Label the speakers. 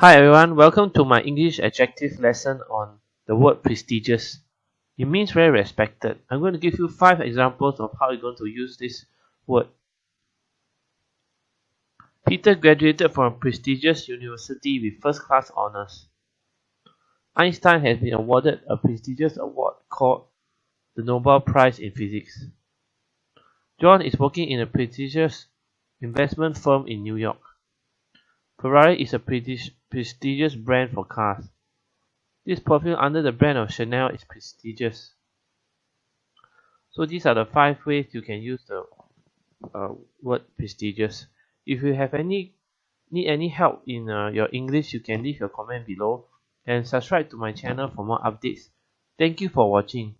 Speaker 1: Hi everyone, welcome to my English adjective lesson on the word prestigious. It means very respected. I'm going to give you five examples of how you're going to use this word. Peter graduated from a prestigious university with first class honors. Einstein has been awarded a prestigious award called the Nobel Prize in Physics. John is working in a prestigious investment firm in New York. Ferrari is a prestigious brand for cars. This perfume under the brand of Chanel is prestigious. So these are the five ways you can use the uh, word prestigious. If you have any need any help in uh, your English, you can leave your comment below and subscribe to my channel for more updates. Thank you for watching.